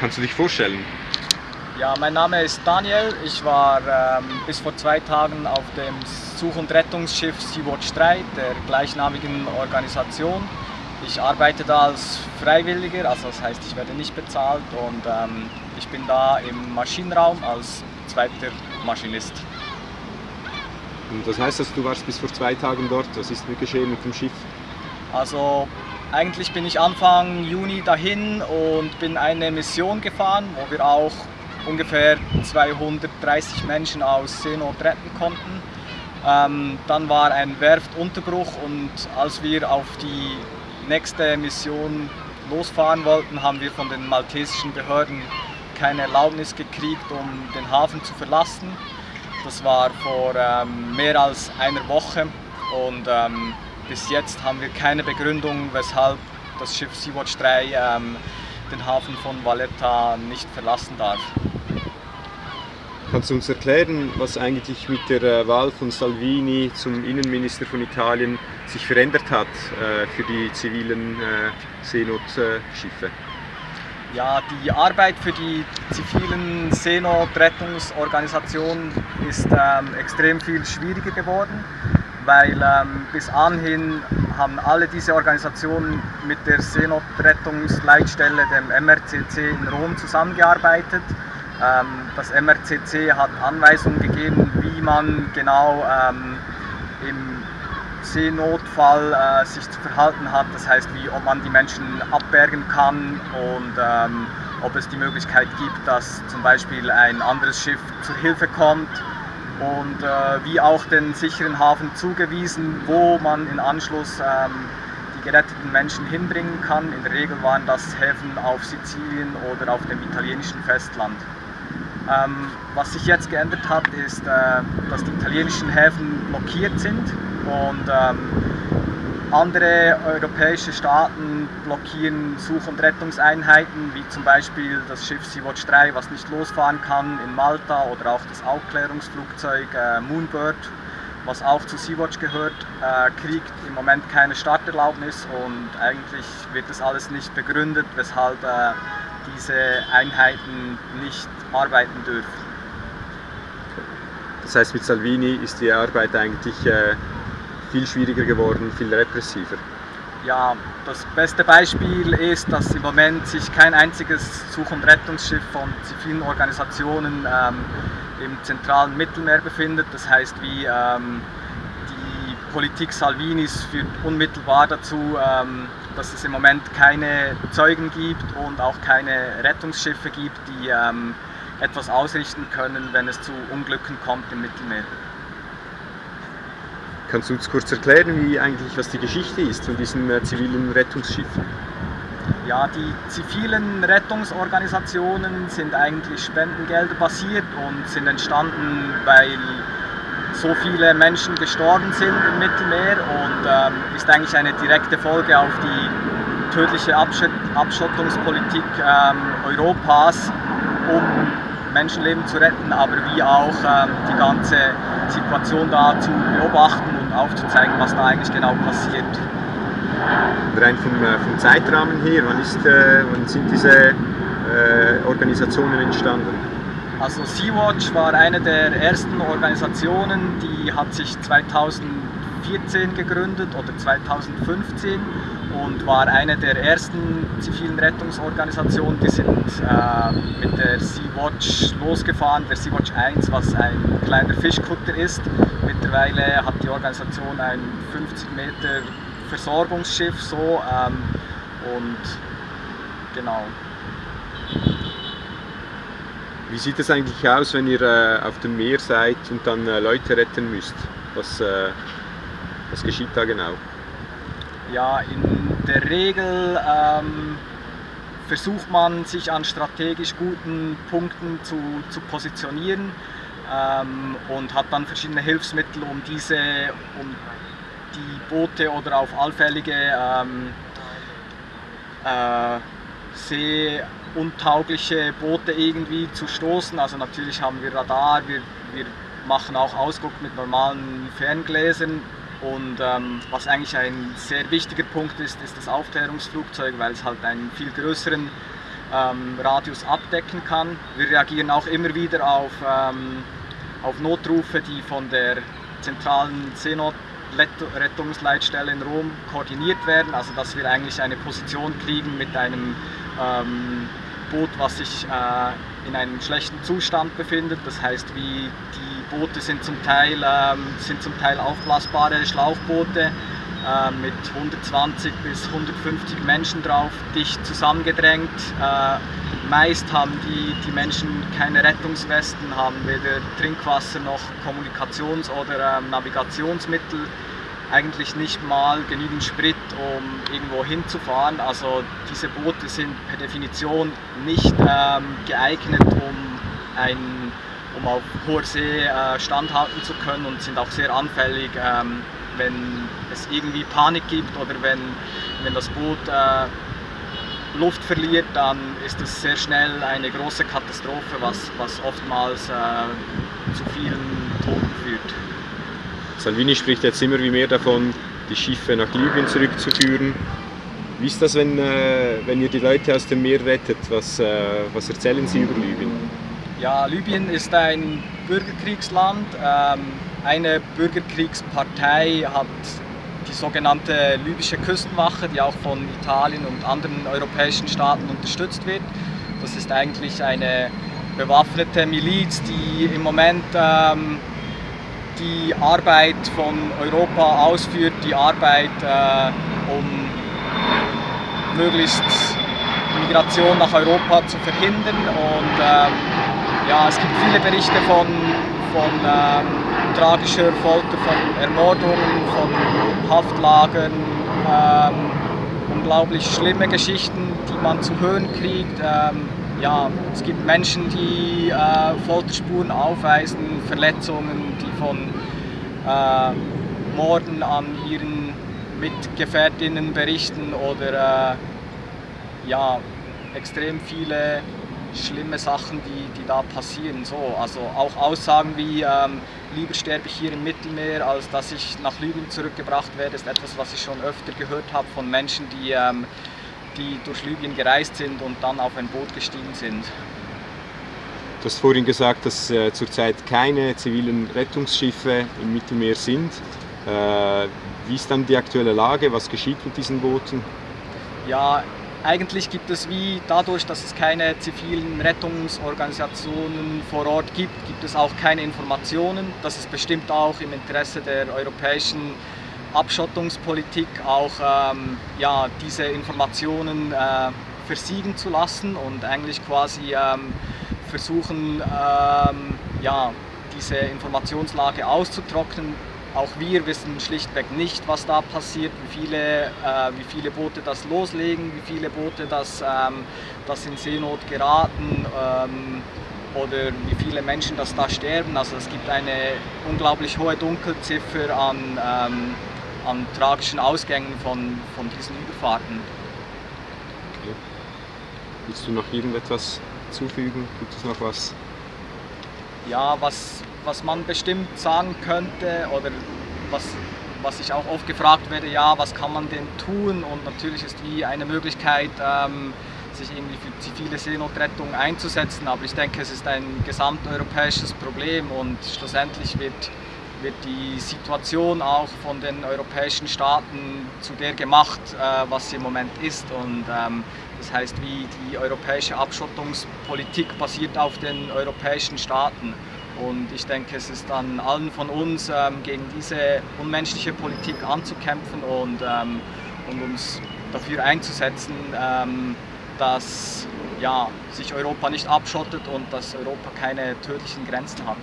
Kannst du dich vorstellen? Ja, mein Name ist Daniel. Ich war ähm, bis vor zwei Tagen auf dem Such- und Rettungsschiff Sea-Watch 3 der gleichnamigen Organisation. Ich arbeite da als Freiwilliger, also das heißt, ich werde nicht bezahlt und ähm, ich bin da im Maschinenraum als zweiter Maschinist. Und das heißt, dass du warst bis vor zwei Tagen dort. Was ist mit geschehen mit dem Schiff? Also eigentlich bin ich Anfang Juni dahin und bin eine Mission gefahren, wo wir auch ungefähr 230 Menschen aus Seenot retten konnten. Ähm, dann war ein Werftunterbruch und als wir auf die nächste Mission losfahren wollten, haben wir von den maltesischen Behörden keine Erlaubnis gekriegt, um den Hafen zu verlassen. Das war vor ähm, mehr als einer Woche und ähm, bis jetzt haben wir keine Begründung, weshalb das Schiff Sea-Watch 3 ähm, den Hafen von Valletta nicht verlassen darf. Kannst du uns erklären, was eigentlich mit der äh, Wahl von Salvini zum Innenminister von Italien sich verändert hat äh, für die zivilen äh, Seenotschiffe? Ja, die Arbeit für die zivilen Seenotrettungsorganisationen ist ähm, extrem viel schwieriger geworden, weil ähm, bis anhin haben alle diese Organisationen mit der Seenotrettungsleitstelle, dem MRCC in Rom, zusammengearbeitet. Ähm, das MRCC hat Anweisungen gegeben, wie man genau ähm, im Seenotfall äh, sich zu verhalten hat. Das heißt, wie, ob man die Menschen abbergen kann und ähm, ob es die Möglichkeit gibt, dass zum Beispiel ein anderes Schiff zur Hilfe kommt und äh, wie auch den sicheren Hafen zugewiesen, wo man in Anschluss ähm, die geretteten Menschen hinbringen kann. In der Regel waren das Häfen auf Sizilien oder auf dem italienischen Festland. Ähm, was sich jetzt geändert hat, ist, äh, dass die italienischen Häfen blockiert sind und ähm, andere europäische Staaten blockieren Such- und Rettungseinheiten, wie zum Beispiel das Schiff Sea-Watch 3, was nicht losfahren kann in Malta oder auch das Aufklärungsflugzeug äh, Moonbird, was auch zu Sea-Watch gehört, äh, kriegt im Moment keine Starterlaubnis und eigentlich wird das alles nicht begründet, weshalb äh, diese Einheiten nicht arbeiten dürfen. Das heißt, mit Salvini ist die Arbeit eigentlich äh, viel schwieriger geworden, viel repressiver. Ja, das beste Beispiel ist, dass im Moment sich kein einziges Such- und Rettungsschiff von zivilen Organisationen ähm, im zentralen Mittelmeer befindet. Das heißt, wie ähm, die Politik Salvinis führt unmittelbar dazu, ähm, dass es im Moment keine Zeugen gibt und auch keine Rettungsschiffe gibt, die ähm, etwas ausrichten können, wenn es zu Unglücken kommt im Mittelmeer. Kannst du uns kurz erklären, wie eigentlich, was die Geschichte ist von diesen äh, zivilen Rettungsschiffen? Ja, die zivilen Rettungsorganisationen sind eigentlich Spendengelder basiert und sind entstanden, weil so viele Menschen gestorben sind im Mittelmeer und ähm, ist eigentlich eine direkte Folge auf die tödliche Abschott Abschottungspolitik ähm, Europas, um Menschenleben zu retten, aber wie auch ähm, die ganze Situation da zu beobachten und aufzuzeigen, was da eigentlich genau passiert. Rein vom, äh, vom Zeitrahmen her, wann, ist, äh, wann sind diese äh, Organisationen entstanden? Also Sea-Watch war eine der ersten Organisationen, die hat sich 2014 gegründet oder 2015 und war eine der ersten zivilen Rettungsorganisationen. Die sind äh, mit der Sea-Watch losgefahren, der Sea-Watch 1, was ein kleiner Fischkutter ist. Mittlerweile hat die Organisation ein 50 Meter Versorgungsschiff so ähm, und genau. Wie sieht es eigentlich aus, wenn ihr äh, auf dem Meer seid und dann äh, Leute retten müsst? Was, äh, was geschieht da genau? Ja, in der Regel ähm, versucht man sich an strategisch guten Punkten zu, zu positionieren ähm, und hat dann verschiedene Hilfsmittel, um diese, um die Boote oder auf allfällige ähm, äh, seeuntaugliche Boote irgendwie zu stoßen. Also natürlich haben wir Radar, wir, wir machen auch Ausguck mit normalen Ferngläsern und ähm, was eigentlich ein sehr wichtiger Punkt ist, ist das Aufklärungsflugzeug, weil es halt einen viel größeren ähm, Radius abdecken kann. Wir reagieren auch immer wieder auf, ähm, auf Notrufe, die von der zentralen Seenotrettungsleitstelle in Rom koordiniert werden, also dass wir eigentlich eine Position kriegen mit einem ähm, Boot, was sich äh, in einem schlechten Zustand befindet. Das heißt, wie die Boote sind zum Teil, ähm, sind zum Teil aufblasbare Schlauchboote äh, mit 120 bis 150 Menschen drauf, dicht zusammengedrängt. Äh, meist haben die, die Menschen keine Rettungswesten, haben weder Trinkwasser noch Kommunikations- oder ähm, Navigationsmittel eigentlich nicht mal genügend Sprit, um irgendwo hinzufahren. Also diese Boote sind per Definition nicht ähm, geeignet, um, ein, auf hoher See äh, standhalten zu können und sind auch sehr anfällig, ähm, wenn es irgendwie Panik gibt oder wenn, wenn das Boot äh, Luft verliert, dann ist es sehr schnell eine große Katastrophe, was, was oftmals äh, zu vielen Toten führt. Salvini spricht jetzt immer wie mehr davon, die Schiffe nach Libyen zurückzuführen. Wie ist das, wenn, äh, wenn ihr die Leute aus dem Meer rettet? Was, äh, was erzählen Sie über Libyen? Ja, Libyen ist ein Bürgerkriegsland. Ähm, eine Bürgerkriegspartei hat die sogenannte libysche Küstenwache, die auch von Italien und anderen europäischen Staaten unterstützt wird. Das ist eigentlich eine bewaffnete Miliz, die im Moment ähm, die Arbeit von Europa ausführt, die Arbeit, äh, um möglichst Migration nach Europa zu verhindern. Und ähm, ja, es gibt viele Berichte von, von ähm, tragischer Folter, von Ermordungen, von Haftlagern, ähm, unglaublich schlimme Geschichten, die man zu hören kriegt. Ähm, ja, es gibt Menschen, die äh, Folterspuren aufweisen, Verletzungen, die von äh, Morden an ihren Mitgefährtinnen berichten oder äh, ja, extrem viele schlimme Sachen, die, die da passieren. So, also auch Aussagen wie ähm, lieber sterbe ich hier im Mittelmeer, als dass ich nach Libyen zurückgebracht werde, ist etwas, was ich schon öfter gehört habe von Menschen, die ähm, die durch Libyen gereist sind und dann auf ein Boot gestiegen sind. Du hast vorhin gesagt, dass äh, zurzeit keine zivilen Rettungsschiffe im Mittelmeer sind. Äh, wie ist dann die aktuelle Lage? Was geschieht mit diesen Booten? Ja, eigentlich gibt es wie dadurch, dass es keine zivilen Rettungsorganisationen vor Ort gibt, gibt es auch keine Informationen. Das ist bestimmt auch im Interesse der europäischen Abschottungspolitik auch ähm, ja, diese Informationen äh, versiegen zu lassen und eigentlich quasi ähm, versuchen, ähm, ja, diese Informationslage auszutrocknen. Auch wir wissen schlichtweg nicht, was da passiert, wie viele, äh, wie viele Boote das loslegen, wie viele Boote das, ähm, das in Seenot geraten ähm, oder wie viele Menschen das da sterben. Also es gibt eine unglaublich hohe Dunkelziffer an ähm, an tragischen Ausgängen von, von diesen Überfahrten. Okay. Willst du noch irgendetwas zufügen? Gibt es noch was? Ja, was, was man bestimmt sagen könnte oder was, was ich auch oft gefragt werde, ja, was kann man denn tun? Und natürlich ist wie eine Möglichkeit, ähm, sich irgendwie für zivile Seenotrettung einzusetzen, aber ich denke, es ist ein gesamteuropäisches Problem und schlussendlich wird wird die Situation auch von den europäischen Staaten zu der gemacht, äh, was sie im Moment ist. Und ähm, das heißt, wie die europäische Abschottungspolitik basiert auf den europäischen Staaten. Und ich denke, es ist an allen von uns, ähm, gegen diese unmenschliche Politik anzukämpfen und, ähm, und uns dafür einzusetzen, ähm, dass ja, sich Europa nicht abschottet und dass Europa keine tödlichen Grenzen hat.